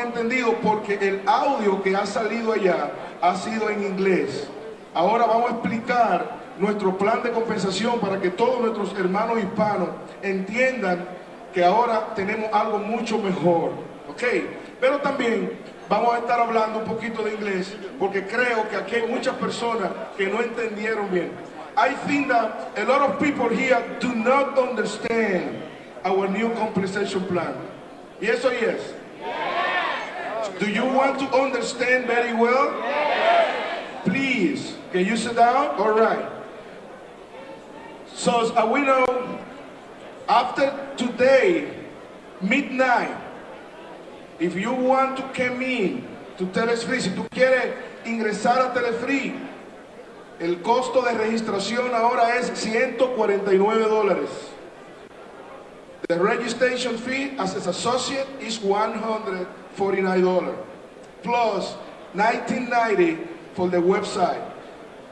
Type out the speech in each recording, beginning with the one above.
entendido porque el audio que ha salido allá ha sido en inglés. Ahora vamos a explicar nuestro plan de compensación para que todos nuestros hermanos hispanos entiendan que ahora tenemos algo mucho mejor. ¿Ok? Pero también vamos a estar hablando un poquito de inglés porque creo que aquí hay muchas personas que no entendieron bien. I think that a lot of people here do not understand our new compensation plan. Yes or yes? Do you want to understand very well? Please, can you sit down? All right. So as we know, after today, midnight, if you want to come in to Telefree, si tú quieres ingresar a Telefree, el costo de registración ahora es 149 dólares. The registration fee as an associate is 100 $49, plus $19.90 for the website.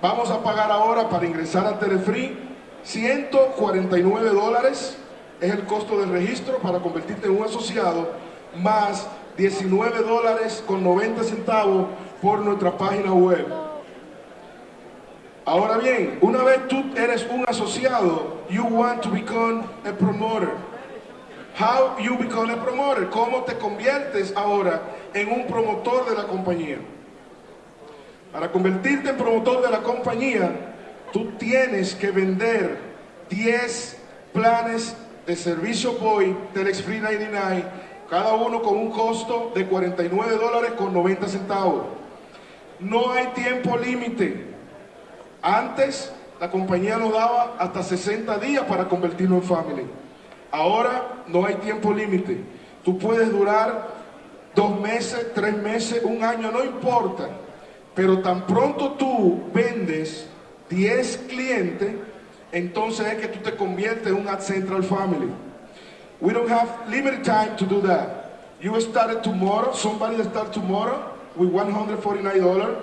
Vamos a pagar ahora para ingresar a Telefree 149 es el costo del registro para convertirte en un asociado, más 19 dólares con 90 centavos por nuestra página web. Ahora bien, una vez tú eres un asociado, you want to become a promoter. How you become a promoter? ¿Cómo te conviertes ahora en un promotor de la compañía? Para convertirte en promotor de la compañía, tú tienes que vender 10 planes de servicio Boy Telex Free 99, cada uno con un costo de 49 dólares con 90 centavos. No hay tiempo límite. Antes la compañía nos daba hasta 60 días para convertirnos en family. Ahora no hay tiempo límite. Tú puedes durar dos meses, tres meses, un año, no importa. Pero tan pronto tú vendes 10 clientes, entonces es que tú te conviertes en un Central Family. We don't have limited time to do that. You started tomorrow, somebody start tomorrow with $149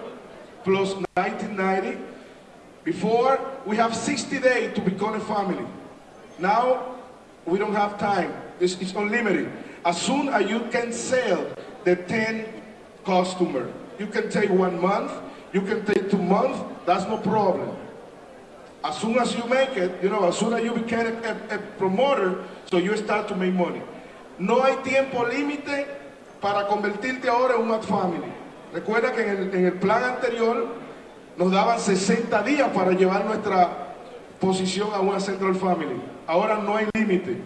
plus 1990. Before, we have 60 days to become a family. Now, we don't have time. It's, unlimited. As soon as you can sell the 10 customer, you can take one month, you can take two months, that's no problem. As soon as you make it, you know, as soon as you become a, promoter, so you start to make money. No hay tiempo límite para convertirte ahora en un ad family. Recuerda que en el plan anterior nos daban 60 días para llevar nuestra posición a una Central Family. Ahora no hay límite.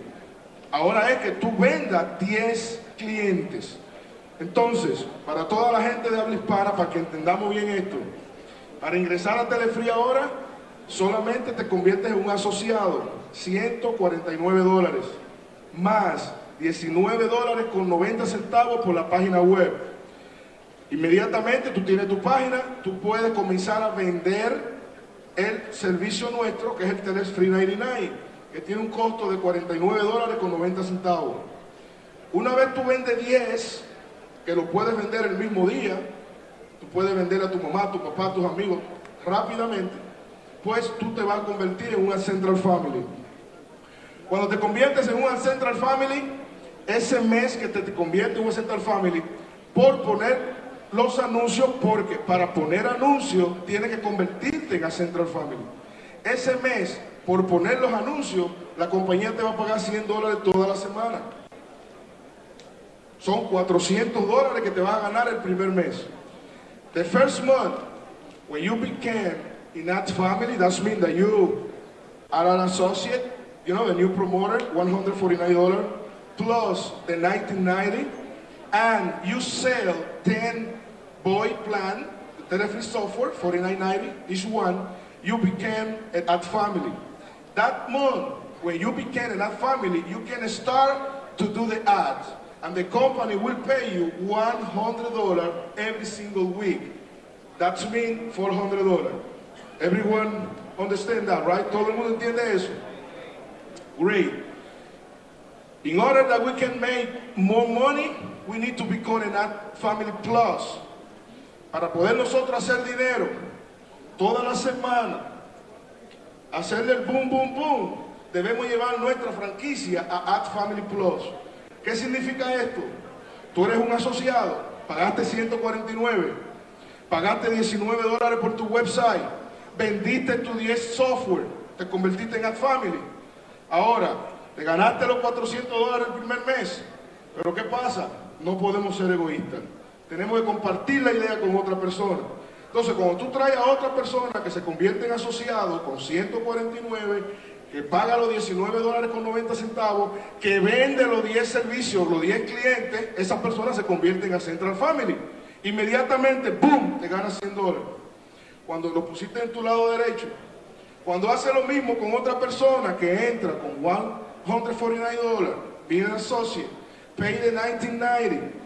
Ahora es que tú vendas 10 clientes. Entonces, para toda la gente de habla hispana, para que entendamos bien esto, para ingresar a Telefree ahora, solamente te conviertes en un asociado, 149 dólares, más 19 dólares con 90 centavos por la página web. Inmediatamente tú tienes tu página, tú puedes comenzar a vender el servicio nuestro, que es el Teles Free 99, que tiene un costo de 49 dólares con 90 centavos. Una vez tú vendes 10, que lo puedes vender el mismo día, tú puedes vender a tu mamá, a tu papá, a tus amigos rápidamente, pues tú te vas a convertir en una Central Family. Cuando te conviertes en una Central Family, ese mes que te, te convierte en una Central Family, por poner los anuncios, porque para poner anuncios tienes que convertirte en a Central Family. Ese mes, por poner los anuncios, la compañía te va a pagar 100 dólares toda la semana. Son 400 dólares que te vas a ganar el primer mes. The first month, when you became in that family, that means that you are an associate, you know, the new promoter, $149 plus the 1990, and you sell 10 boy plan, the Telefree software, $49.90, one, you became an ad family. That month, when you became an ad family, you can start to do the ads. And the company will pay you $100 every single week. That means $400. Everyone understand that, right? Todo el mundo entiende eso? Great. In order that we can make more money, we need to become an ad family plus. Para poder nosotros hacer dinero toda la semana, hacerle el boom, boom, boom, debemos llevar nuestra franquicia a Ad Family Plus. ¿Qué significa esto? Tú eres un asociado, pagaste 149, pagaste 19 dólares por tu website, vendiste tu 10 software, te convertiste en AdFamily. Ahora, te ganaste los 400 dólares el primer mes, pero ¿qué pasa? No podemos ser egoístas. Tenemos que compartir la idea con otra persona. Entonces, cuando tú traes a otra persona que se convierte en asociado con 149, que paga los 19 dólares con 90 centavos, que vende los 10 servicios, los 10 clientes, esas personas se convierten a Central Family. Inmediatamente, ¡boom!, te ganas 100 dólares. Cuando lo pusiste en tu lado derecho, cuando hace lo mismo con otra persona que entra con 149 dólares, viene associate, pay the 1990,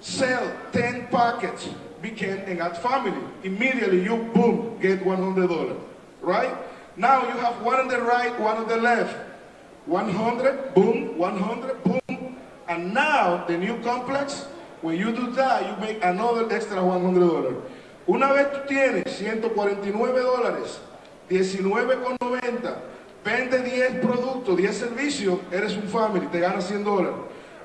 sell 10 packets, became an ad family. Immediately you, boom, get 100 dollars, right? Now you have one on the right, one on the left. 100, boom, 100, boom. And now the new complex, when you do that, you make another extra $100. Una vez tú tienes 149 dólares, 19,90, vende 10 productos, 10 servicios, eres un family, te ganas 100 dólares.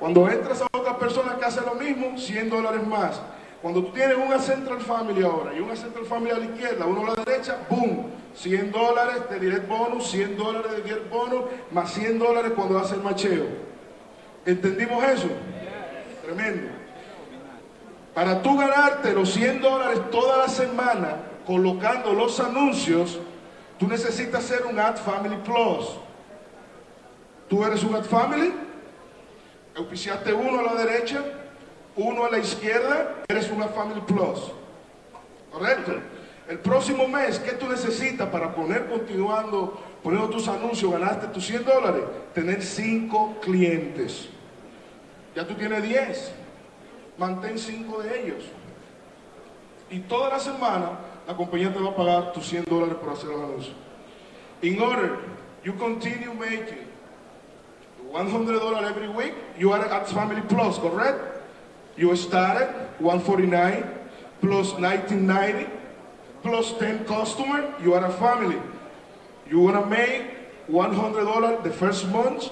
Cuando entras a otra persona que hace lo mismo, 100 dólares más. Cuando tú tienes una Central Family ahora y una Central Family a la izquierda, uno a la derecha, ¡boom! 100 dólares de direct bonus, 100 dólares de direct bonus, más 100 dólares cuando hace el macheo. ¿Entendimos eso? Tremendo. Para tú ganarte los 100 dólares toda la semana colocando los anuncios, tú necesitas ser un Ad Family Plus. Tú eres un Ad Family, auspiciaste uno a la derecha, uno a la izquierda, eres una Family Plus. ¿Correcto? El próximo mes, ¿qué tú necesitas para poner continuando, poniendo tus anuncios, ganaste tus 100 dólares? Tener 5 clientes. Ya tú tienes 10. Mantén 5 de ellos. Y toda la semana la compañía te va a pagar tus 100 dólares por hacer los anuncios. In order you continue making 100 dollars every week, you are at Family Plus, correct? You started 149 plus 1990 plus 10 customer, you are a family. You wanna make $100 the first month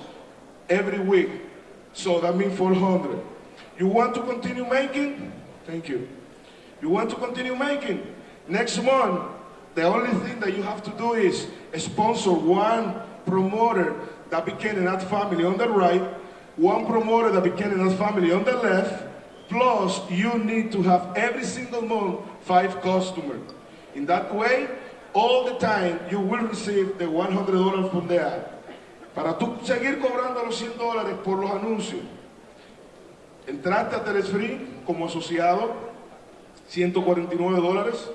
every week. So that means 400. You want to continue making? Thank you. You want to continue making? Next month, the only thing that you have to do is sponsor one promoter that became an ad family on the right, one promoter that became an ad family on the left, Plus, you need to have every single month five customers. In that way, all the time you will receive the $100 from the ad. Para tú seguir cobrando los 100 dólares por los anuncios, entraste a Telesfree como asociado, 149 dólares,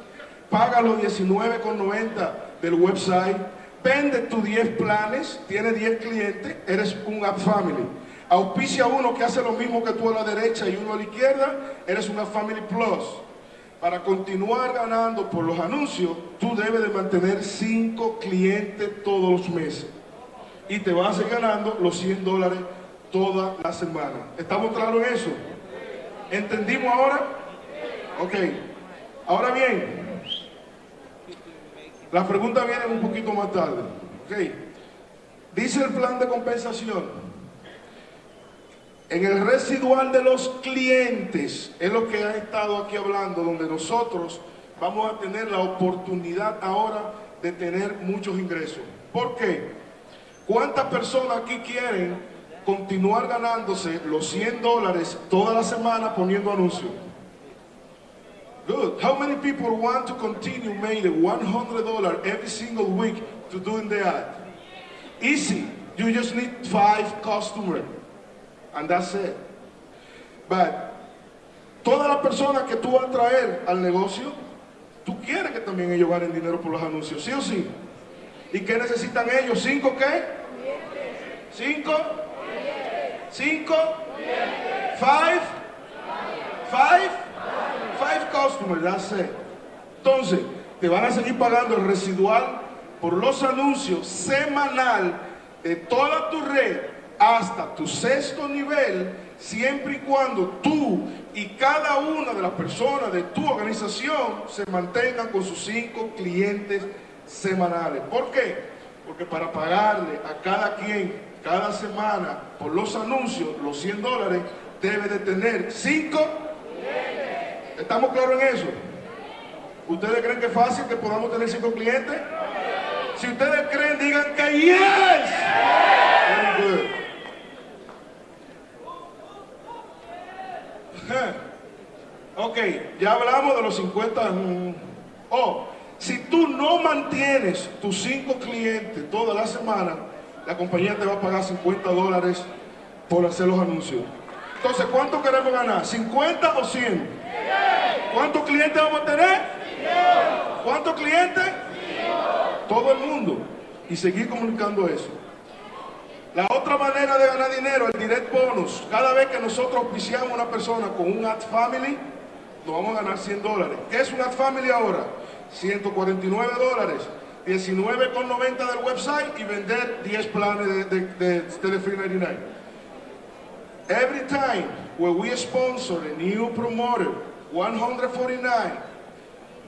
paga los 19,90 del website, vende tus 10 planes, tiene 10 clientes, eres un App Family. Auspicia uno que hace lo mismo que tú a la derecha y uno a la izquierda, eres una Family Plus. Para continuar ganando por los anuncios, tú debes de mantener 5 clientes todos los meses. Y te vas a ir ganando los 100 dólares toda la semana. ¿Estamos claros en eso? ¿Entendimos ahora? Ok. Ahora bien, la pregunta viene un poquito más tarde. Ok. Dice el plan de compensación en el residual de los clientes, es lo que ha estado aquí hablando, donde nosotros vamos a tener la oportunidad ahora de tener muchos ingresos. ¿Por qué? ¿Cuántas personas aquí quieren continuar ganándose los 100 dólares toda la semana poniendo anuncios? Good. How many people want to continue making $100 every single week to doing the ad? Easy. You just need five customers. And that's it. But todas las personas que tú vas a traer al negocio, tú quieres que también ellos ganen dinero por los anuncios, ¿sí o sí? ¿Y qué necesitan ellos? ¿Cinco qué? ¿Cinco? ¿Cinco? ¿Five? ¿Five? Five customers, that's it. Entonces, te van a seguir pagando el residual por los anuncios semanal de toda tu red hasta tu sexto nivel, siempre y cuando tú y cada una de las personas de tu organización se mantengan con sus cinco clientes semanales. ¿Por qué? Porque para pagarle a cada quien cada semana por los anuncios, los 100 dólares, debe de tener cinco. ¿Estamos claros en eso? ¿Ustedes creen que es fácil que podamos tener cinco clientes? Si ustedes creen, digan que yes. Ok, ya hablamos de los 50. Oh, si tú no mantienes tus cinco clientes toda la semana, la compañía te va a pagar 50 dólares por hacer los anuncios. Entonces, ¿cuánto queremos ganar? ¿50 o 100? ¿Cuántos clientes vamos a tener? ¿Cuántos clientes? Todo el mundo. Y seguir comunicando eso. La otra manera de ganar dinero, el direct bonus. Cada vez que nosotros auspiciamos a una persona con un ad family, nos vamos a ganar 100 dólares. ¿Qué es un ad family ahora? 149 dólares. 19,90 del website y vender 10 planes de, de, de Telefree 99. Every time when we sponsor a new promoter, 149,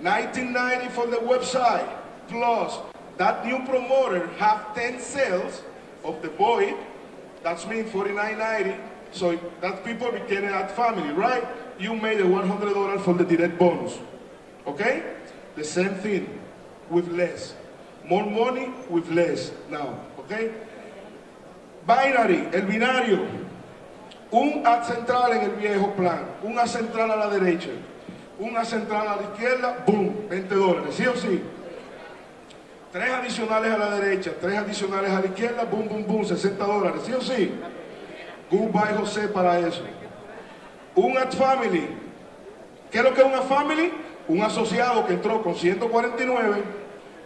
1990 for the website, plus that new promoter have 10 sales of the boy, that's mean 49.90. So that people became that family, right? You made a $100 for the direct bonus. Okay? The same thing with less. More money with less now. Okay? Binary, el binario. Un ad central en el viejo plan, un ad central a la derecha, un central a la izquierda, boom, 20 dólares, ¿sí o sí? Tres adicionales a la derecha, tres adicionales a la izquierda, boom, boom, boom, 60 dólares, ¿sí o sí? Goodbye José para eso. Un ad family. ¿Qué es lo que es una family? Un asociado que entró con 149,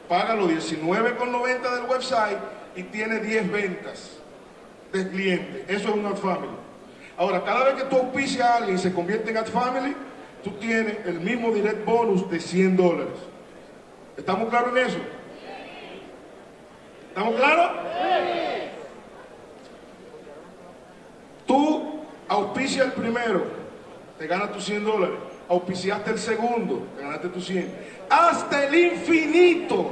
paga los 19,90 del website y tiene 10 ventas de cliente. Eso es un ad family. Ahora, cada vez que tú auspicias a alguien y se convierte en ad family, tú tienes el mismo direct bonus de 100 dólares. ¿Estamos claros en eso? ¿Estamos claros? Tú auspicias el primero, te ganas tus 100 dólares. Auspiciaste el segundo, te ganaste tus 100. Hasta el infinito.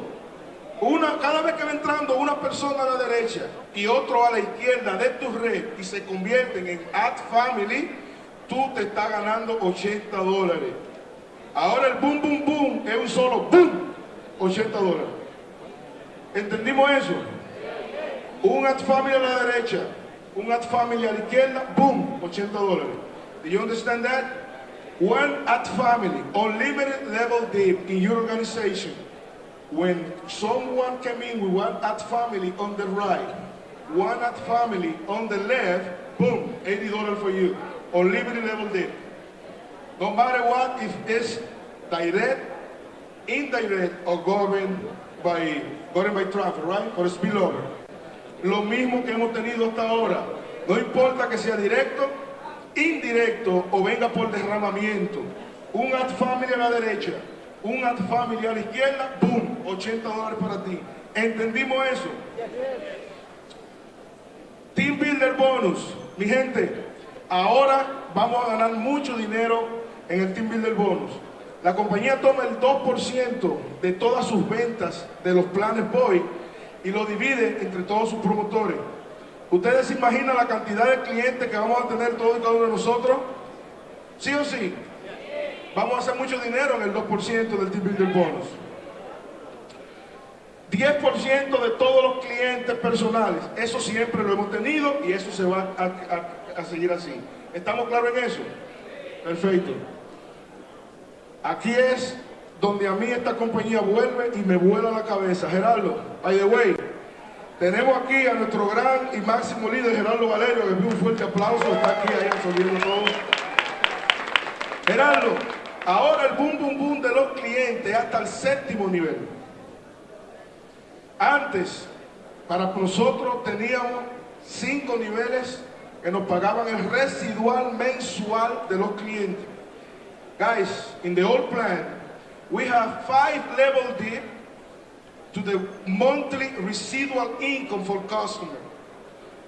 Una, cada vez que va entrando una persona a la derecha y otro a la izquierda de tu red y se convierten en Ad Family, tú te estás ganando 80 dólares. Ahora el boom, boom, boom es un solo boom, 80 dólares. ¿Entendimos eso? Un Ad Family a la derecha, un Ad Family a la izquierda, boom, 80 dólares. Do you understand that? One Ad Family, unlimited level dip in your organization. When someone came in with one Ad Family on the right, one Ad Family on the left, boom, 80 dollars for you. Unlimited level dip. No matter what, if it's direct, indirect, or governed by, governed by traffic, right? Or spillover. Lo mismo que hemos tenido hasta ahora. No importa que sea directo, indirecto o venga por derramamiento. Un ad family a la derecha, un ad family a la izquierda, boom, 80 dólares para ti. ¿Entendimos eso? Team Builder Bonus. Mi gente, ahora vamos a ganar mucho dinero en el Team Builder Bonus. La compañía toma el 2% de todas sus ventas de los planes Boy y lo divide entre todos sus promotores. ¿Ustedes se imaginan la cantidad de clientes que vamos a tener todos y cada uno de nosotros? ¿Sí o sí? Vamos a hacer mucho dinero en el 2% del Team Builder Bonus. 10% de todos los clientes personales. Eso siempre lo hemos tenido y eso se va a, seguir así. ¿Estamos claros en eso? Perfecto. Aquí es donde a mí esta compañía vuelve y me vuela la cabeza. Gerardo, by the way, tenemos aquí a nuestro gran y máximo líder, Gerardo Valerio, que un fuerte aplauso, está aquí ahí resolviendo todo. Gerardo, ahora el boom, boom, boom de los clientes hasta el séptimo nivel. Antes, para nosotros teníamos cinco niveles que nos pagaban el residual mensual de los clientes. Guys, in the old plan, we have five level deep to the monthly residual income for customer.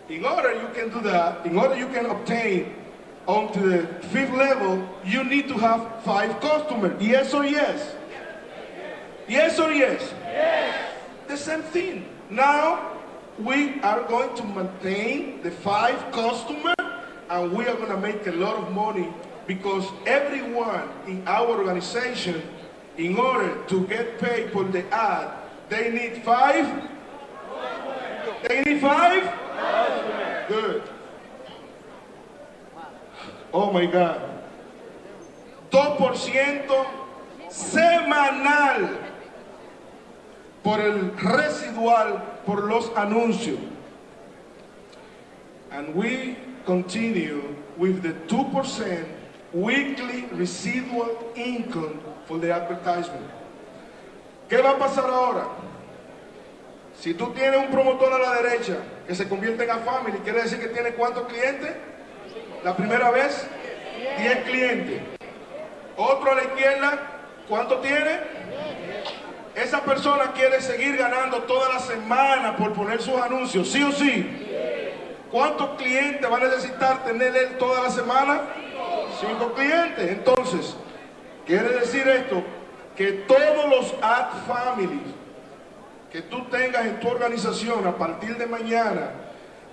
In order you can do that, in order you can obtain onto the fifth level, you need to have five customers. Yes or yes? Yes or yes? Yes. The same thing. Now we are going to maintain the five customers and we are going to make a lot of money because everyone in our organization, in order to get paid for the ad, they need five. They need five? Good. Oh my God. 2% semanal por el residual por los anuncios. And we continue with the 2% weekly residual income for the advertisement. ¿Qué va a pasar ahora? Si tú tienes un promotor a la derecha que se convierte en a family, quiere decir que tiene cuántos clientes? La primera vez, 10 clientes. Otro a la izquierda, ¿cuánto tiene? Esa persona quiere seguir ganando toda la semana por poner sus anuncios, ¿sí o sí? ¿Cuántos clientes va a necesitar tener él toda la semana? Cinco clientes. Entonces, quiere decir esto, que todos los ad families que tú tengas en tu organización a partir de mañana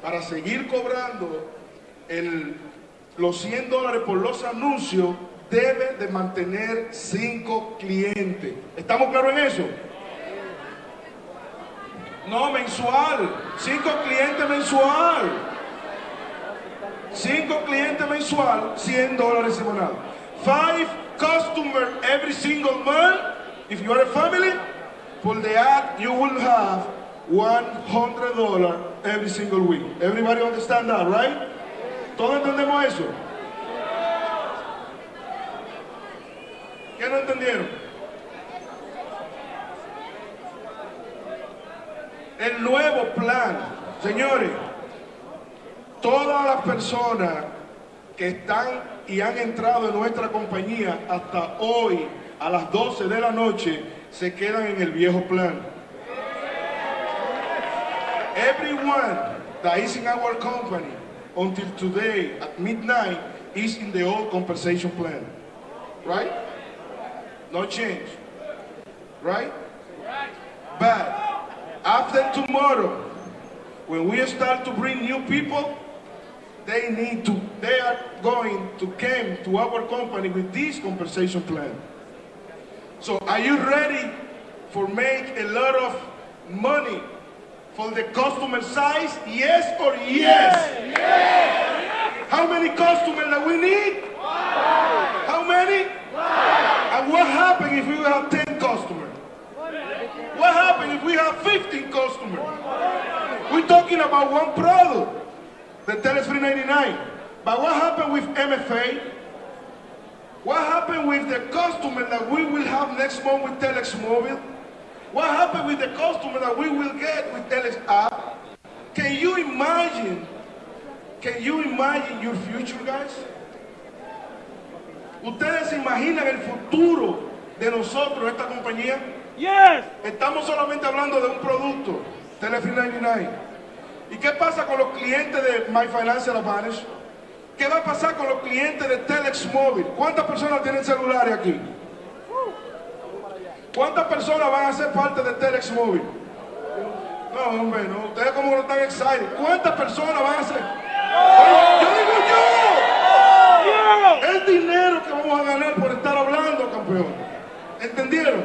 para seguir cobrando el, los 100 dólares por los anuncios, debe de mantener cinco clientes. ¿Estamos claros en eso? No, mensual. Cinco clientes mensual. Cinco clientes mensual, 100 dólares semanal. Five customers every single month. If you are a family, for the ad, you will have $100 every single week. Everybody understand that, right? ¿Todos entendemos eso? ¿Qué no entendieron? El nuevo plan, señores, todas las personas que están y han entrado en nuestra compañía hasta hoy a las 12 de la noche se quedan en el viejo plan. Everyone that is in our company until today at midnight is in the old compensation plan. Right? No change. Right? But after tomorrow, when we start to bring new people, they need to, they are going to come to our company with this compensation plan. So are you ready for make a lot of money for the customer size? Yes or yes? yes. How many customers that we need? Five. How many? Five. And what happens if we have 10 customers? What happens if we have 15 customers? We're talking about one product, the Tele 399. But what happened with MFA? What happened with the customer that we will have next month with Telex Mobile? What happened with the customer that we will get with Telex app? Can you imagine? Can you imagine your future, guys? ¿Ustedes imaginan el futuro de nosotros, esta compañía? Yes. Estamos solamente hablando de un producto, Telefree 99. ¿Y qué pasa con los clientes de My Financial Advantage? ¿Qué va a pasar con los clientes de Telex Móvil? ¿Cuántas personas tienen celulares aquí? ¿Cuántas personas van a ser parte de Telex Móvil? No, hombre, no. Ustedes como no están excited. ¿Cuántas personas van a ser? Oye, yo digo yo. El dinero que vamos a ganar por estar hablando, campeón. ¿Entendieron?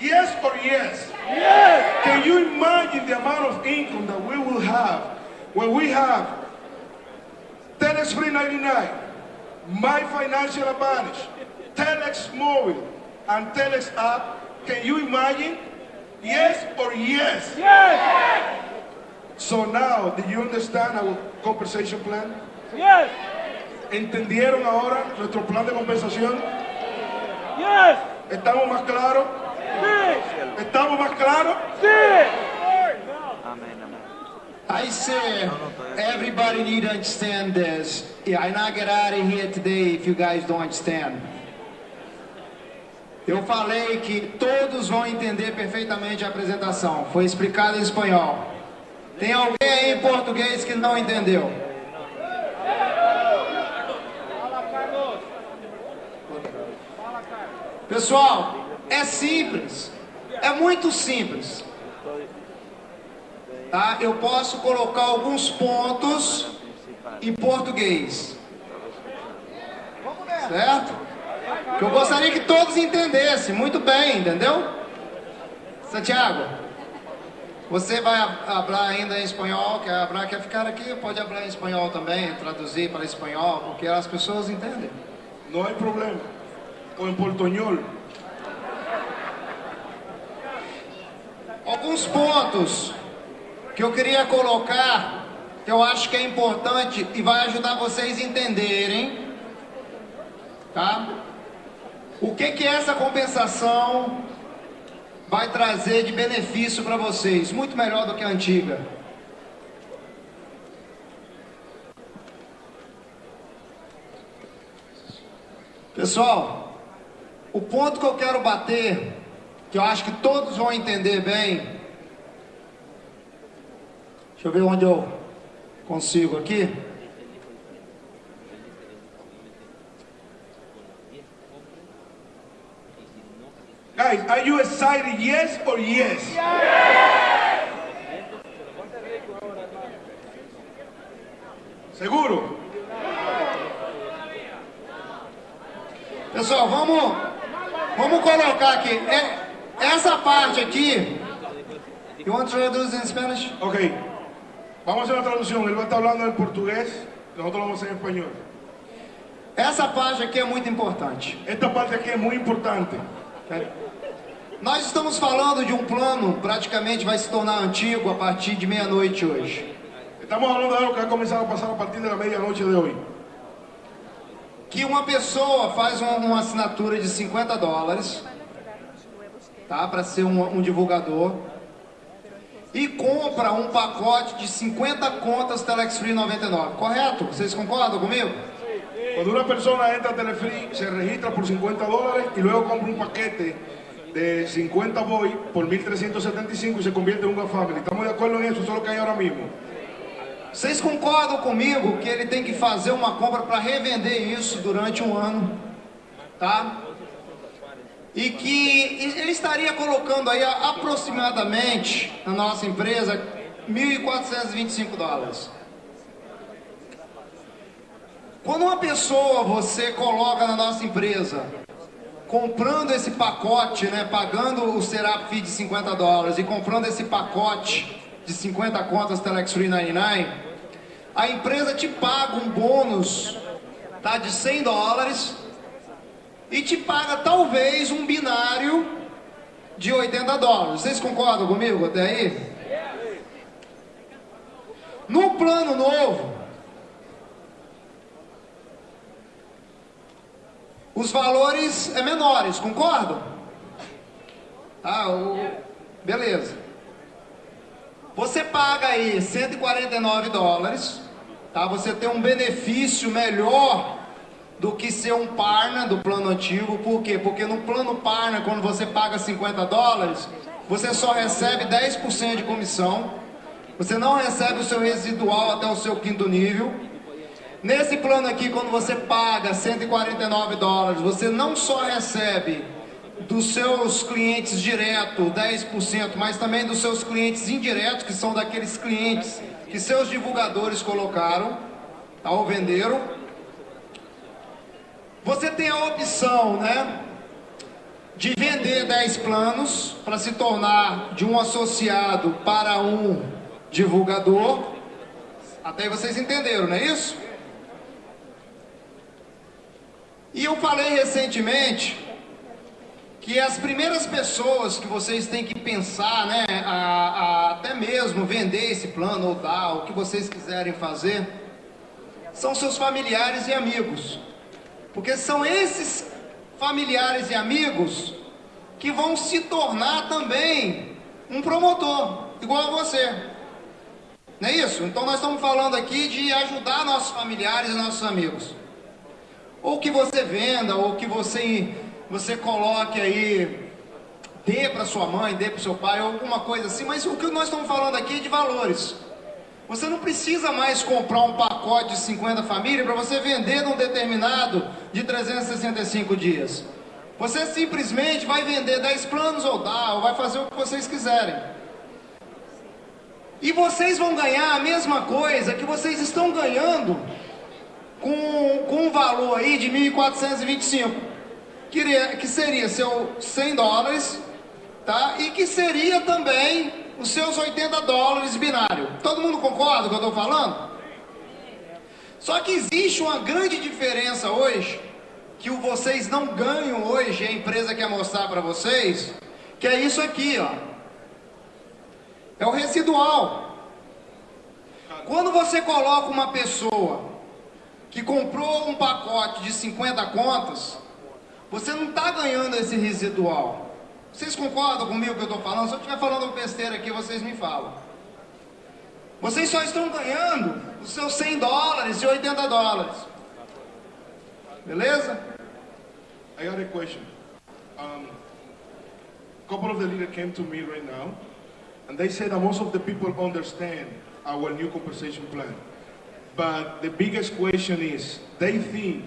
Yes or yes? Yes. Can you imagine the amount of income that we will have when we have Telex Free 99, My Financial Advantage, Telex Mobile, and Telex app? Can you imagine? Yes or yes? Yes. So now, do you understand our compensation plan? Yes. ¿Entendieron ahora nuestro plan de compensación? Yes. ¿Estamos más claros? Sí. ¿Estamos más claros? Sí. I say everybody need to understand this. Yeah, I not get out of here today if you guys don't understand. Eu falei que todos vão entender perfeitamente a apresentação. Foi explicado em espanhol. Tem alguém aí em português que não entendeu? Pessoal, é simples. É muito simples. Tá? Eu posso colocar alguns pontos em português. Certo? Que eu gostaria que todos entendessem muito bem, entendeu? Santiago, você vai falar ainda em espanhol, quer, falar, quer ficar aqui? Pode falar em espanhol também, traduzir para espanhol, porque as pessoas entendem. No hay problema. O en portuñol. Alguns pontos que eu queria colocar, que eu acho que é importante e vai ajudar vocês a entenderem, tá? O que que essa compensação vai trazer de benefício para vocês? Muito melhor do que a antiga. Pessoal, o ponto que eu quero bater, que eu acho que todos vão entender bem. Deixa eu ver onde eu consigo aqui. Guys, are you excited? Yes or yes? ¿Seguro? Pessoal, vamos, vamos colocar aqui. É, essa parte aqui. You want to introduce in Spanish? Ok. Vamos a hacer una traducción. Él va a estar hablando en portugués. Nosotros vamos a hacer en español. Essa parte aqui é muito importante. Esta parte aquí es muy importante. Nós estamos falando de um plano praticamente vai se tornar antigo a partir de meia-noite hoje. Estamos hablando de algo que ha comenzado a pasar a partir de la medianoche de hoy. Que uma pessoa faz uma, uma assinatura de 50 dólares, tá? Para ser um, um divulgador. E compra um pacote de 50 contas Telex Free 99. Correto? Vocês concordam comigo? Cuando una persona entra a Telefree, se registra por 50 dólares y luego compra un paquete de 50 boy por 1375 y se convierte en una family. ¿Estamos de acuerdo en eso? Eso es lo que hay ahora mismo. Vocês concordam comigo que ele tem que fazer uma compra para revender isso durante um ano, tá? E que ele estaria colocando aí aproximadamente na nossa empresa 1.425 dólares. Quando uma pessoa você coloca na nossa empresa, comprando esse pacote, né, pagando o Serap Fee de 50 dólares e comprando esse pacote de 50 contas Telex Free 99, a empresa te paga um bônus tá, de 100 dólares e te paga talvez um binário de 80 dólares. Vocês concordam comigo até aí? No plano novo, os valores é menores, concordam? Ah, o... beleza. Você paga aí 149 dólares, tá? Você tem um benefício melhor do que ser um partner do plano antigo. Por quê? Porque no plano partner, quando você paga 50 dólares, você só recebe 10% de comissão. Você não recebe o seu residual até o seu quinto nível. Nesse plano aqui, quando você paga 149 dólares, você não só recebe dos seus clientes direto 10%, mas também dos seus clientes indiretos, que são daqueles clientes que seus divulgadores colocaram, tá, ou venderam. Você tem a opção, né, de vender 10 planos para se tornar de um associado para um divulgador. Até vocês entenderam, não é isso? E eu falei recentemente que as primeiras pessoas que vocês têm que pensar, né, a, a, até mesmo vender esse plano ou dar, o que vocês quiserem fazer, são seus familiares e amigos. Porque são esses familiares e amigos que vão se tornar também um promotor, igual a você. Não é isso? Então nós estamos falando aqui de ajudar nossos familiares e nossos amigos. Ou que você venda, ou que você, você coloque aí, dê para sua mãe, dê para seu pai, ou alguma coisa assim. Mas o que nós estamos falando aqui é de valores. Você não precisa mais comprar um pacote de 50 famílias para você vender num determinado de 365 dias. Você simplesmente vai vender 10 planos ou dá, ou vai fazer o que vocês quiserem. E vocês vão ganhar a mesma coisa que vocês estão ganhando com, com um valor aí de 1.425, que, que seria seu 100 dólares, tá? E que seria também os seus 80 dólares binário. Todo mundo concorda com o que eu estou falando? Só que existe uma grande diferença hoje, que vocês não ganham hoje, a empresa quer mostrar para vocês, que é isso aqui, ó. É o residual. Quando você coloca uma pessoa que comprou um pacote de 50 contas, você não está ganhando esse residual. Vocês concordam comigo que eu estou falando? Se eu estiver falando besteira aqui, vocês me falam. Vocês só estão ganhando os seus 100 dólares e 80 dólares. Beleza? I got a question. Um, a couple of the leaders came to me right now, and they said that most of the people understand our new compensation plan. But the biggest question is, they think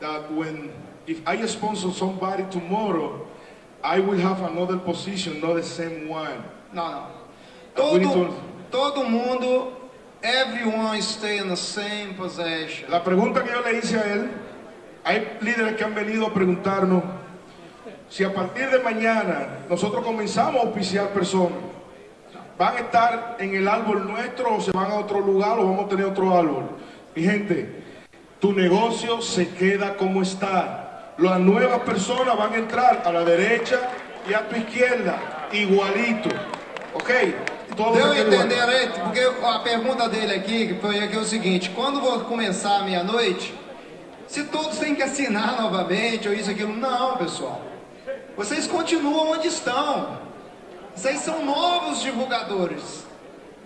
that when, if I sponsor somebody tomorrow, I will have another position, not the same one. We need Todo, to- todo mundo, everyone stay in the same position. La pregunta que yo le hice a él, hay líderes que han venido a preguntarnos si a partir de mañana nosotros comenzamos a auspiciar personas, van a estar en el árbol nuestro o se van a otro lugar o vamos a tener otro árbol. Mi gente, tu negocio se queda como está. Las nuevas personas van a entrar a la derecha y a tu izquierda, igualito. ¿Ok? Todo Deu a entender aí? Porque a pergunta dele aqui foi aqui é o seguinte: quando vou começar a meia-noite, se todos têm que assinar novamente ou isso, aquilo, não, pessoal. Vocês continuam onde estão. Vocês são novos divulgadores.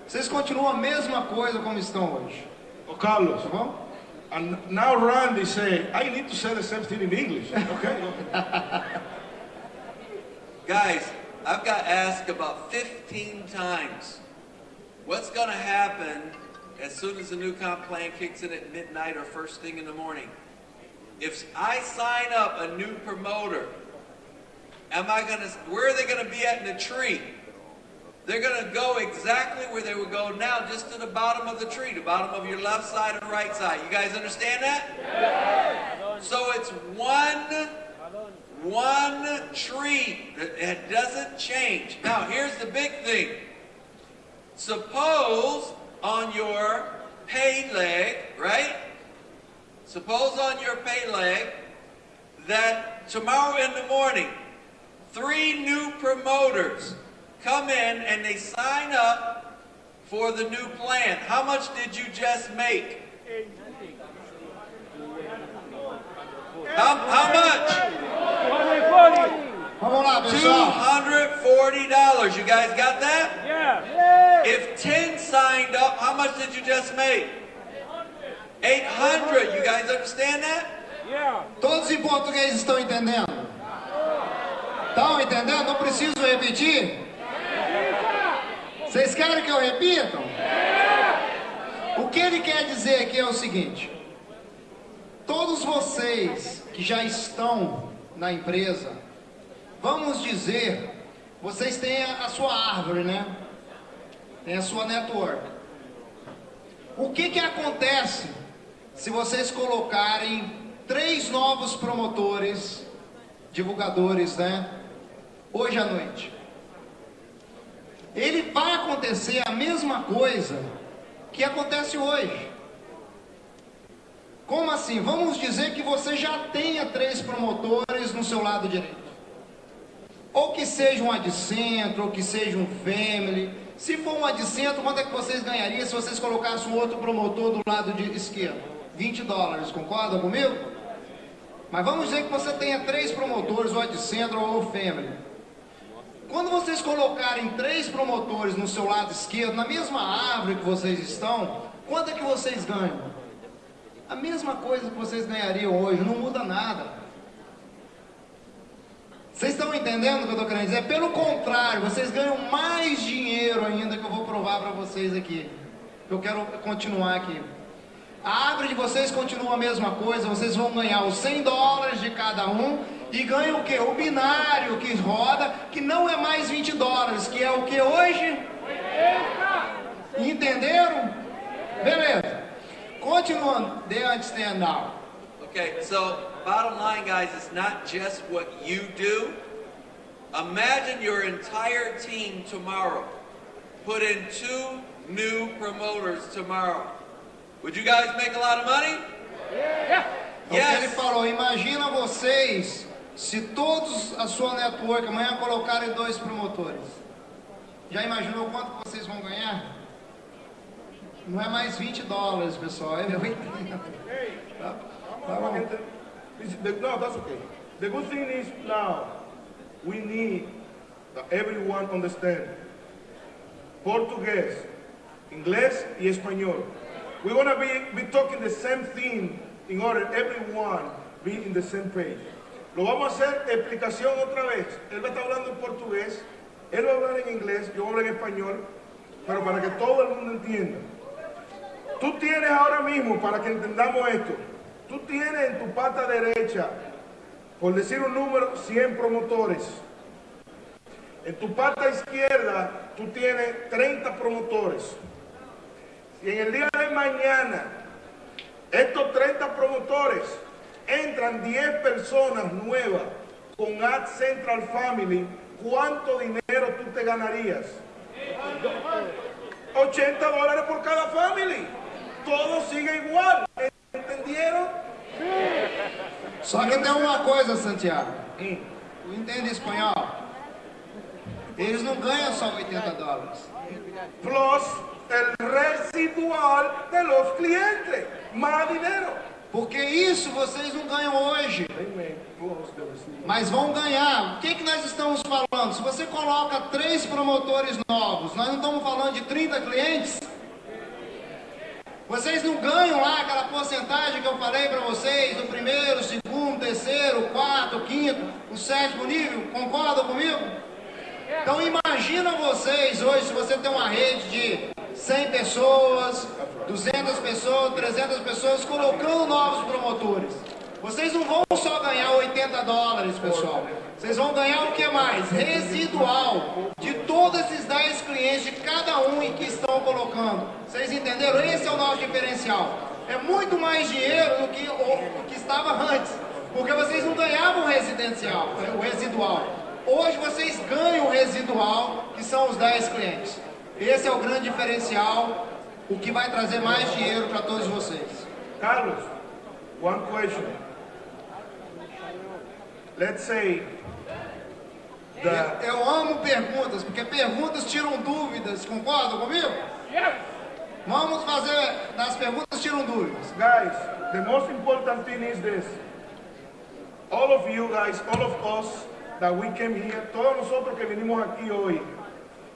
Vocês continuam a mesma coisa como estão hoje. Ô, Carlos, Tá bom? And now Randy say, I need to say the same thing in English. Okay? Guys, I've got asked about 15 times what's going to happen as soon as the new comp plan kicks in at midnight or first thing in the morning. If I sign up a new promoter, am I going to, where are they going to be at in the tree? They're going to go exactly where they would go now, just to the bottom of the tree, the bottom of your left side and right side. You guys understand that? So it's one one tree that it doesn't change. Now, here's the big thing. Suppose on your pay leg, right? Suppose on your pay leg that tomorrow in the morning, three new promoters come in and they sign up for the new plan. How much did you just make? How, how much? 140. Vamos lá, Two pessoal. hundred forty dollars. You guys got that? Yeah. If ten signed up, how much did you just make? Eight hundred. You guys understand that? Yeah. Todos em português estão entendendo? Estão entendendo? Não preciso repetir? Vocês querem que eu repita? O que ele quer dizer aqui é o seguinte: todos vocês que já estão na empresa, vamos dizer, vocês têm a sua árvore, né? Tem a sua network. O que que acontece se vocês colocarem três novos promotores, divulgadores, né? Hoje à noite. Ele vai acontecer a mesma coisa que acontece hoje. Como assim? Vamos dizer que você já tenha três promotores no seu lado direito. Ou que seja um adcentro, ou que seja um family. Se for um adcentro, quanto é que vocês ganhariam se vocês colocassem um outro promotor do lado de esquerdo? 20 dólares, concordam comigo? Mas vamos dizer que você tenha três promotores, ou adcentro ou family. Quando vocês colocarem três promotores no seu lado esquerdo, na mesma árvore que vocês estão, quanto é que vocês ganham? A mesma coisa que vocês ganhariam hoje, não muda nada. Vocês estão entendendo o que eu estou querendo dizer? Pelo contrário, vocês ganham mais dinheiro ainda que eu vou provar para vocês aqui. Eu quero continuar aqui. A árvore de vocês continua a mesma coisa, vocês vão ganhar os 100 dólares de cada um e ganham o que? O binário que roda, que não é mais 20 dólares, que é o que hoje? Entenderam? Beleza. Continuando. They understand now. Okay, so bottom line, guys, it's not just what you do. Imagine your entire team tomorrow. Put in two new promoters tomorrow. Would you guys make a lot of money? É o que ele Yes. falou, imagina vocês se todos a sua network amanhã colocarem dois promotores. Já imaginou quanto vocês vão ganhar? Não é mais 20 dólares, pessoal, é 80. Tá, tá bom. No, that's okay. The good thing is now we need that everyone understand Portugués, inglés y español. We're gonna be, be talking the same thing in order everyone be in the same page. Lo vamos a hacer explicación otra vez. Él va a estar hablando en portugués, él va a hablar en inglés, yo hablar en español, pero para que todo el mundo entienda. Tú tienes ahora mismo, para que entendamos esto, tú tienes en tu pata derecha, por decir un número, 100 promotores. En tu pata izquierda, tú tienes 30 promotores. Si en el día de mañana, estos 30 promotores, entran 10 personas nuevas con Ad Central Family, ¿cuánto dinero tú te ganarías? 80 dólares por cada family. Todo sigue igual. ¿Entendieron? Só que tem uma coisa, Santiago. Tu entende espanhol? Eles não ganham só 80 dólares. Plus el residual de los clientes. Más dinero. Porque isso vocês não ganham hoje. Mas vão ganhar. O que, que nós estamos falando? Se você coloca três promotores novos, nós não estamos falando de 30 clientes? Vocês não ganham lá aquela porcentagem que eu falei para vocês, do primeiro, segundo, terceiro, quarto, quinto, o sétimo nível? Concordam comigo? Então imagina vocês hoje, se você tem uma rede de 100 pessoas, 200 pessoas, 300 pessoas, colocando novos promotores. Vocês não vão só ganhar 80 dólares, pessoal. Vocês vão ganhar o que mais? Residual de todos esses 10 clientes, de cada um em que estão colocando. Vocês entenderam? Esse é o nosso diferencial. É muito mais dinheiro do que o, o que estava antes. Porque vocês não ganhavam residencial, o residual. Hoje vocês ganham o residual, que são os 10 clientes. Esse é o grande diferencial, o que vai trazer mais dinheiro para todos vocês. Carlos, one question. Let's say that Eu amo perguntas, porque perguntas tiram dúvidas, concordam comigo? Vamos fazer, das perguntas tiram dúvidas. Guys, the most important thing is this. All of you guys, all of us that we came here, todos nosotros que venimos aquí hoy,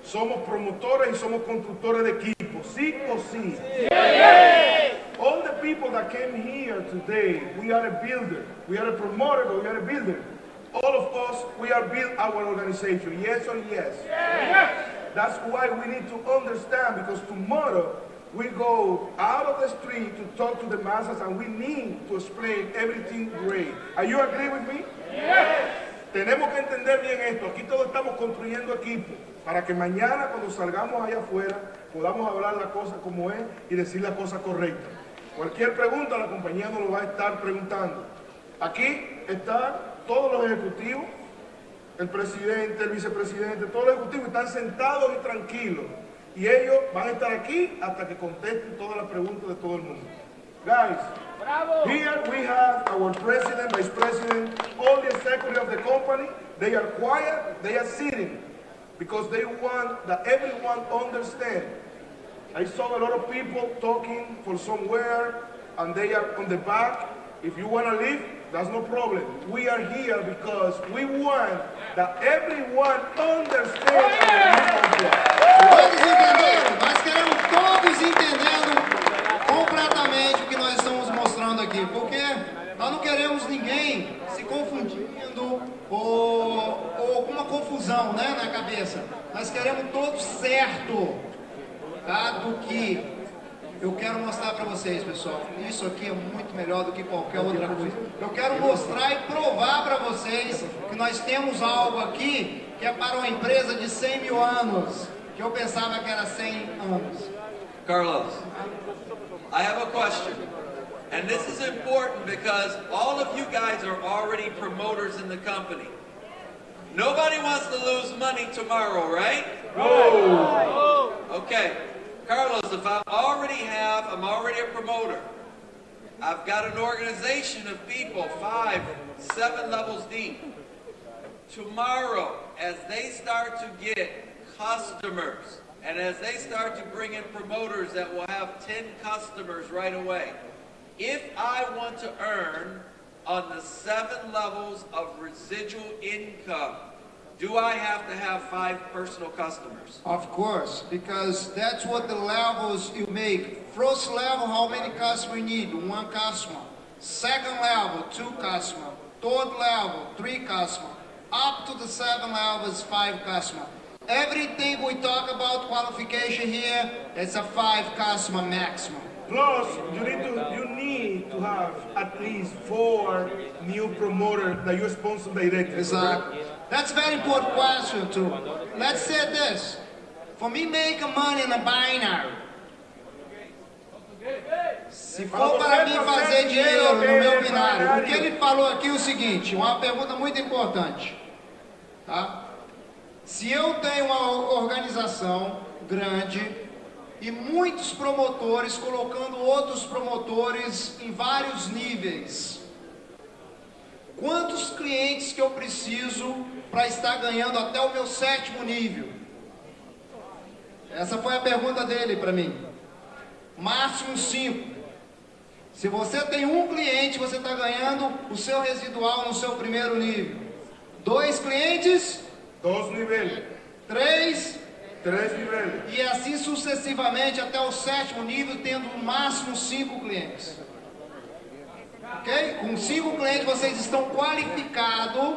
somos promotores y somos constructores de equipos, sí o sí. All the people that came here today, we are a builder. We are a promoter, but we are a builder. All of us, we are build our organization, yes or yes. That's why we need to understand because tomorrow we go out of the street to talk to the masses and we need to explain everything great. Are you agree with me? Tenemos que entender bien esto. Aquí todos estamos construyendo equipo para que mañana cuando salgamos allá afuera podamos hablar la cosa como es y decir la cosa correcta. Cualquier pregunta la compañía nos lo va a estar preguntando. Aquí están todos los ejecutivos, el presidente, el vicepresidente, todos los ejecutivos están sentados y tranquilos. Y ellos van a estar aquí hasta que contesten todas las preguntas de todo el mundo. Guys, here we have our president, vice president, all the executives of the company. They are quiet, they are sitting because they want that everyone understand. I saw a lot of people talking from somewhere and they are on the back. If you want to leave, that's no problem. We are here because we want that everyone understands our mission. Nós queremos todos entendendo completamente o que nós estamos mostrando aqui, porque nós não queremos ninguém se confundindo ou, ou alguma confusão né, na cabeça. Nós queremos todos certo tá, do que eu quero mostrar para vocês, pessoal. Isso aqui é muito melhor do que qualquer outra coisa. Eu quero mostrar e provar para vocês que nós temos algo aqui que é para uma empresa de 100 mil anos. que eu pensava que era 100 anos. Carlos, I have a question. And this is important because all of you guys are already promoters in the company. Nobody wants to lose money tomorrow, right? Okay. Carlos, if I already have, I'm already a promoter. I've got an organization of people, five, seven levels deep. Tomorrow, as they start to get customers, and as they start to bring in promoters that will have 10 customers right away, if I want to earn on the seven levels of residual income, do I have to have five personal customers? Of course, because that's what the levels you make. First level, how many customers you need? One customer. Second level, two customer. Third level, three customer. Up to the seven levels, five customer. Everything we talk about qualification here, it's a five customer maximum. Plus, you need to you need to have at least four new promoters that you sponsor directly. Exactly. That's a very important question too. Let's say this. For me making money in a binary, se for para mim fazer dinheiro no meu binário, o que ele falou aqui é o seguinte, uma pergunta muito importante. Tá? Se eu tenho uma organização grande e muitos promotores colocando outros promotores em vários níveis, quantos clientes que eu preciso para estar ganhando até o meu sétimo nível? Essa foi a pergunta dele para mim. Máximo 5. Se você tem um cliente, você está ganhando o seu residual no seu primeiro nível. Dois clientes, Dos niveles, três, niveles. e assim sucessivamente até o sétimo nível, tendo no máximo cinco clientes. Ok? Com cinco clientes vocês estão qualificados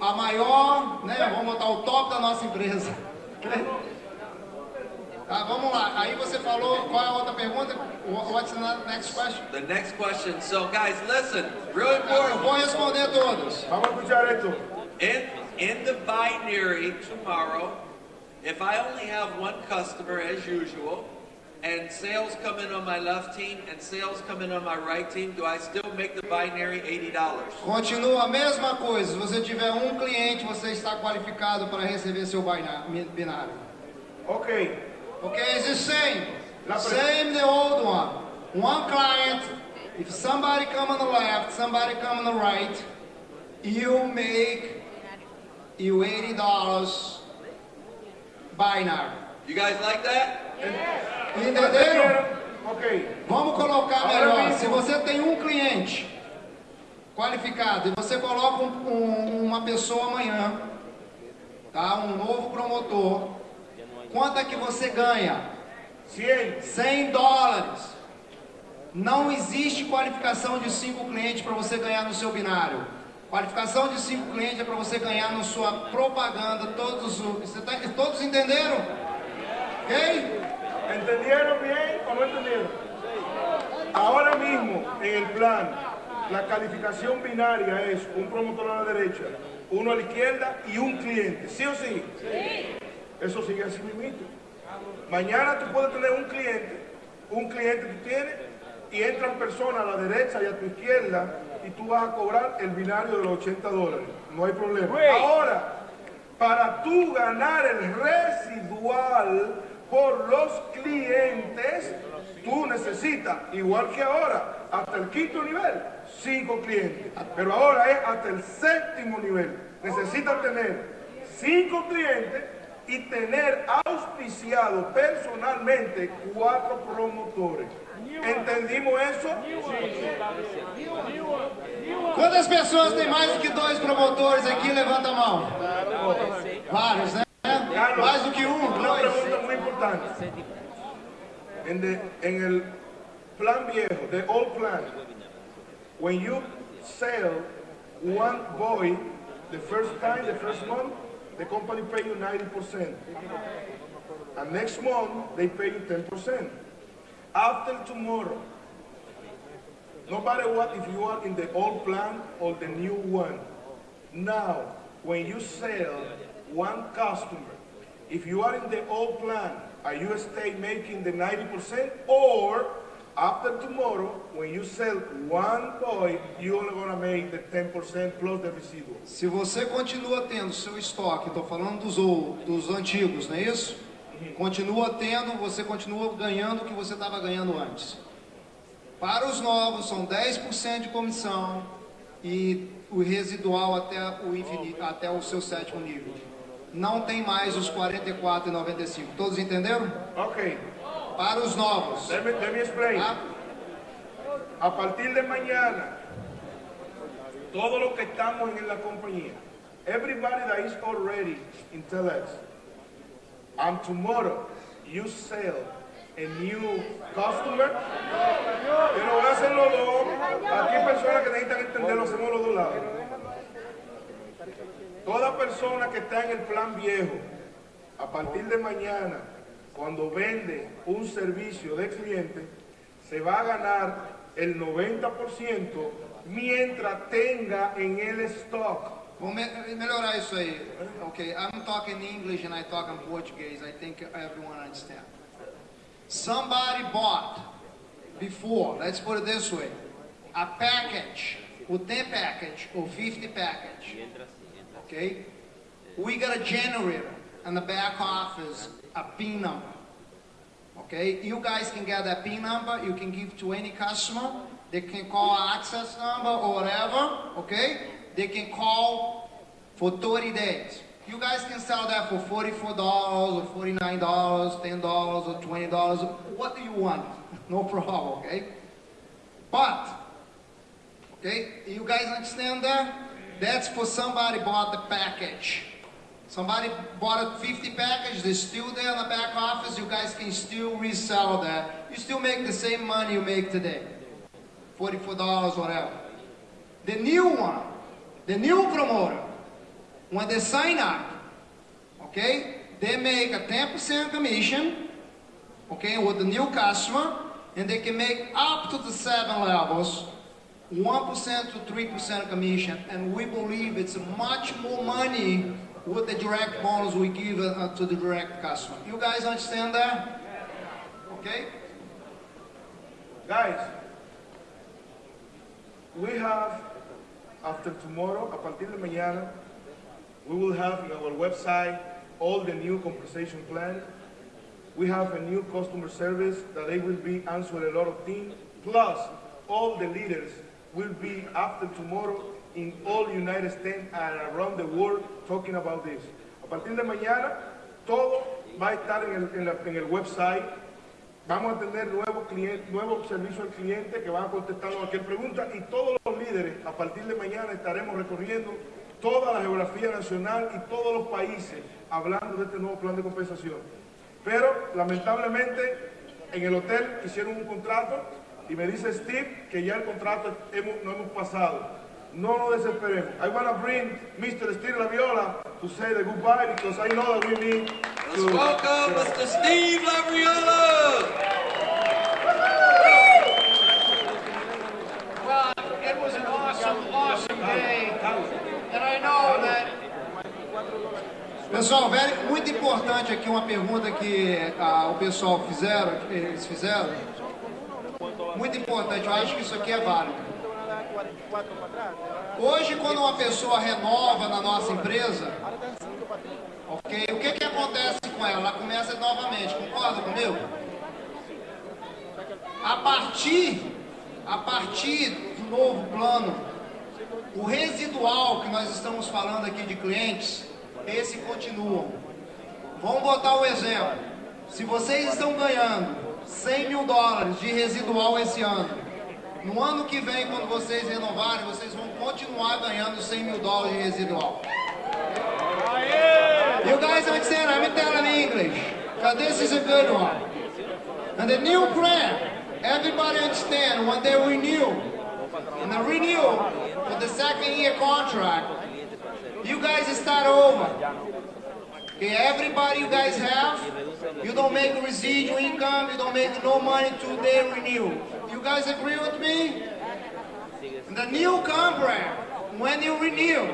a maior, né? Vamos botar o top da nossa empresa. Ok? Tá, vamos lá. Aí você falou, qual é a outra pergunta? What's the next question? The next question. So, guys, listen. Real Eu important. vou responder todos. Vamos escuchar esto. In, in the binary tomorrow, if I only have one customer as usual, and sales come in on my left team and sales come in on my right team, do I still make the binary $80? Continua a mesma coisa. Se você tiver um cliente, você está qualificado para receber seu binário. Ok. Okay, it's the same. Same the old one. One client, if somebody come on the left, somebody come on the right, you make you $80 binary. You guys like that? Entenderam? Ok. Vamos colocar melhor. Se você tem um cliente qualificado e você coloca um- um- uma pessoa amanhã, tá? Um novo promotor, quanto é que você ganha? 100. 100 dólares. Não existe qualificação de cinco clientes para você ganhar no seu binário. Qualificação de cinco clientes é para você ganhar na sua propaganda. Todos, os- você tá- todos entenderam? Ok? ¿Entendieron bien o no entendieron? Ahora mismo, en el plan, la calificación binaria es un promotor a la derecha, uno a la izquierda y un cliente. ¿Sí o sí? Sí. Eso sigue así mismo. Mañana tú puedes tener un cliente, un cliente tú tienes, y entran personas a la derecha y a tu izquierda, y tú vas a cobrar el binario de los 80 dólares. No hay problema. Ahora, para tú ganar el residual por los clientes, tú necesitas, igual que ahora, hasta el quinto nivel, cinco clientes. Pero ahora es hasta el séptimo nivel. Necesitas tener cinco clientes y tener auspiciado personalmente cuatro promotores. ¿Entendimos eso? Quantas pessoas tem mais do que dois promotores aqui? Levanta a mão. Vários, né? Mais do que um, dois. pregunta muy importante. En, the- en el plan viejo, the old plan, when you sell one boy the first time, the first month, the company pay you 90%. And next month, they pay you 10%. After tomorrow, no matter what, if you are in the old plan or the new one, now, when you sell one customer, if you are in the old plan, are you stay making the 90% or after tomorrow, when you sell one toy, you only gonna make the 10% plus the residual. Se você continua tendo seu estoque, estou falando dos, dos antigos, não é isso? Continua tendo, você continua ganhando o que você estava ganhando antes. Para os novos, são 10% de comissão e o residual até o, infinito, até o seu sétimo nível. Não tem mais os 44,95. Todos entenderam? Okay, Para os novos. let me, let me explain. tá? A partir de mañana, todos los que estamos en la compañía, everybody that is already in Telex, and tomorrow you sell a new customer, pero voy a hacer los dos. Aquí personas que necesitan entenderlo, hacemos los dos lados. Toda persona que está en el plan viejo, a partir de mañana, cuando vende un servicio de cliente, se va a ganar el 90% mientras tenga en el stock. Vamos me- melhorar isso aí. Ok, I'm talking English and I talk in Portuguese. I think everyone understand. Somebody bought before, let's put it this way, a package, o 10 package or 50 package. Okay? We got a generator in the back office, a PIN number. Okay, you guys can get that PIN number, you can give to any customer. They can call access number or whatever, okay? They can call for 30 days. You guys can sell that for $44 or $49, $10 or $20. What do you want? No problem, okay? But, okay, you guys understand that? That's for somebody bought the package. Somebody bought a 50 package, they're still there in the back office, you guys can still resell that. You still make the same money you make today. $44, whatever. The new one, the new promoter, when they sign up, okay, they make a 10% commission, okay, with the new customer, and they can make up to the seven levels, 1% to 3% commission, and we believe it's much more money with the direct bonus we give uh, to the direct customer. You guys understand that? Okay? Guys, we have, after tomorrow, a partir de mañana, we will have in our website all the new compensation plan. We have a new customer service that they will be answering a lot of things. Plus, all the leaders will be after tomorrow in all United States and around the world talking about this. A partir de mañana, todo va a estar en el, en la- en el website. Vamos a tener nuevos clientes, servicios al cliente que van a contestar cualquier pregunta y todos los líderes a partir de mañana estaremos recorriendo toda la geografía nacional y todos los países hablando de este nuevo plan de compensación. Pero lamentablemente en el hotel hicieron un contrato y me dice Steve que ya el contrato no hemos pasado. No nos desesperemos. I want to bring Mr. Steve Laviola to say the goodbye because I know that we need Let's to... welcome Mr. Steve Labriola. Well, it was an awesome, awesome day, and I know that. Pessoal, velho, muito importante aqui uma pergunta que ah, o pessoal fizeram, eles fizeram. Muito importante, eu acho que isso aqui é válido. Hoje, quando uma pessoa renova na nossa empresa, ok, o que que acontece com ela? Ela começa novamente, concorda comigo? A partir, a partir do novo plano, o residual que nós estamos falando aqui de clientes, esse continua. Vamos botar o exemplo. Se vocês estão ganhando 100 mil dólares de residual esse ano, no ano que vem, quando vocês renovarem, vocês vão continuar ganhando 100 mil dólares de residual. You guys understand? I'm telling in English. Because this is a good one. And the new plan, everybody understand when they renew, and the renew for the second year contract, you guys start over. Okay, everybody you guys have, you don't make residual income, you don't make no money till they renew. Guys agree with me? The new contract, when you renew,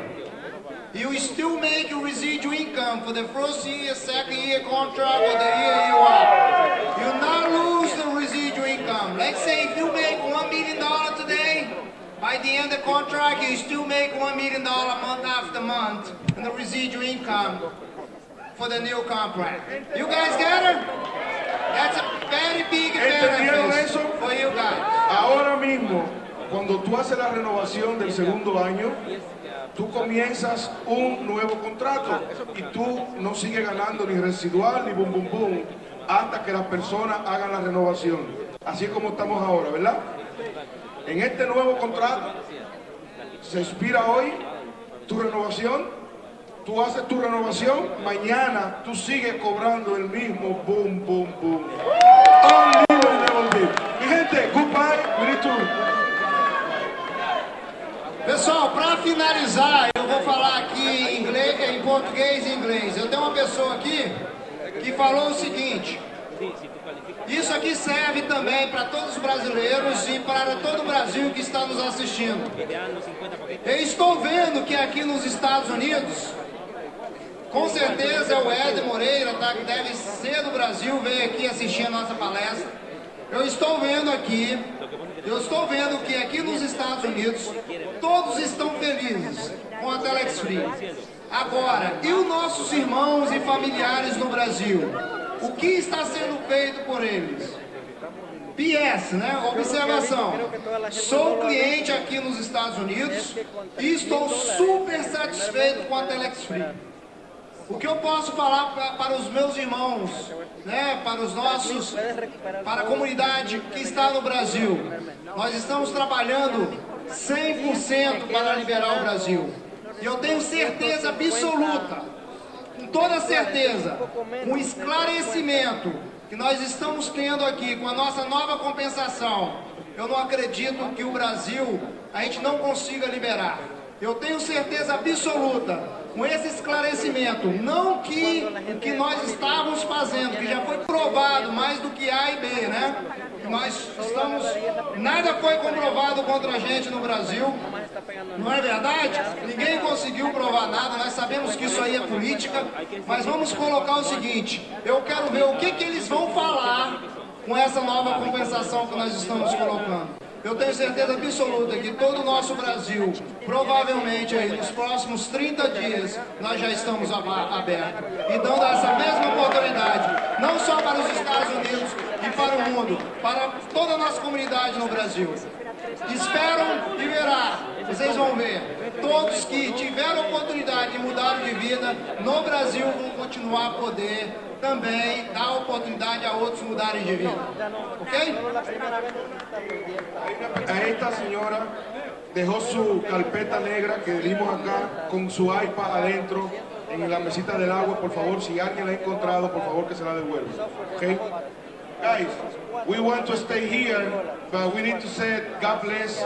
you still make your residual income for the first year, second year contract, or the year you are. You not lose the residual income. Let's say if you make one million dollar today, by the end of the contract, you still make one million dollar month after month in the residual income for the new contract. You guys get it? That's a very big ¿Entendieron eso? for you guys. Ahora mismo, cuando tú haces la renovación del segundo año, tú comienzas un nuevo contrato y tú no sigues ganando ni residual ni bum bum bum hasta que las personas hagan la renovación. Así es como estamos ahora, ¿verdad? En este nuevo contrato se expira hoy tu renovación, tú haces tu renovación, mañana tú sigues cobrando el mismo boom, boom, boom. Unlimited. Mi gente, goodbye, we Pessoal, para finalizar, eu vou falar aqui em, inglês, em português e inglês. Eu tenho uma pessoa aqui que falou o seguinte: isso aqui serve também para todos os brasileiros e para todo o Brasil que está nos assistindo. Eu estou vendo que aqui nos Estados Unidos, com certeza o Ed Moreira, tá, que deve ser do Brasil, veio aqui assistir a nossa palestra. Eu estou vendo aqui, eu estou vendo que aqui nos Estados Unidos todos estão felizes com a Telex Free. Agora, e os nossos irmãos e familiares no Brasil? O que está sendo feito por eles? PS, né? Observação. Sou cliente aqui nos Estados Unidos e estou super satisfeito com a Telex Free. O que eu posso falar pra, para os meus irmãos, né, para os nossos, para a comunidade que está no Brasil? Nós estamos trabalhando 100% para liberar o Brasil. E eu tenho certeza absoluta, com toda certeza, um esclarecimento que nós estamos tendo aqui com a nossa nova compensação. Eu não acredito que o Brasil a gente não consiga liberar. Eu tenho certeza absoluta com esse esclarecimento, não que o que nós estávamos fazendo, que já foi provado mais do que A e B, né? Nós estamos, nada foi comprovado contra a gente no Brasil, não é verdade? Ninguém conseguiu provar nada, nós sabemos que isso aí é política, mas vamos colocar o seguinte, eu quero ver o que, que eles vão falar com essa nova compensação que nós estamos colocando. Eu tenho certeza absoluta que todo o nosso Brasil, provavelmente aí nos próximos 30 dias, nós já estamos abertos. E dando essa mesma oportunidade, não só para os Estados Unidos e para o mundo, para toda a nossa comunidade no Brasil. Esperam liberar, vocês vão ver. Todos que tiveram oportunidade e mudaram de vida no Brasil vão continuar a poder também dar oportunidade a outros mudarem de vida. Ok? A esta señora dejó su carpeta negra que dimos acá con su iPad adentro en la mesita del agua. Por favor, si alguien la ha encontrado, por favor que se la devuelva. Okay? Guys, we want to stay here, but we need to say God bless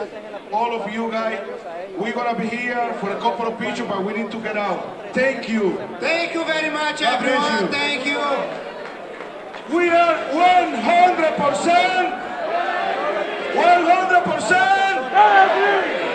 all of you guys. We're gonna be here for a couple of pictures, but we need to get out. Thank you. Thank you very much, God bless everyone. you. Thank you. We are 100%, 100%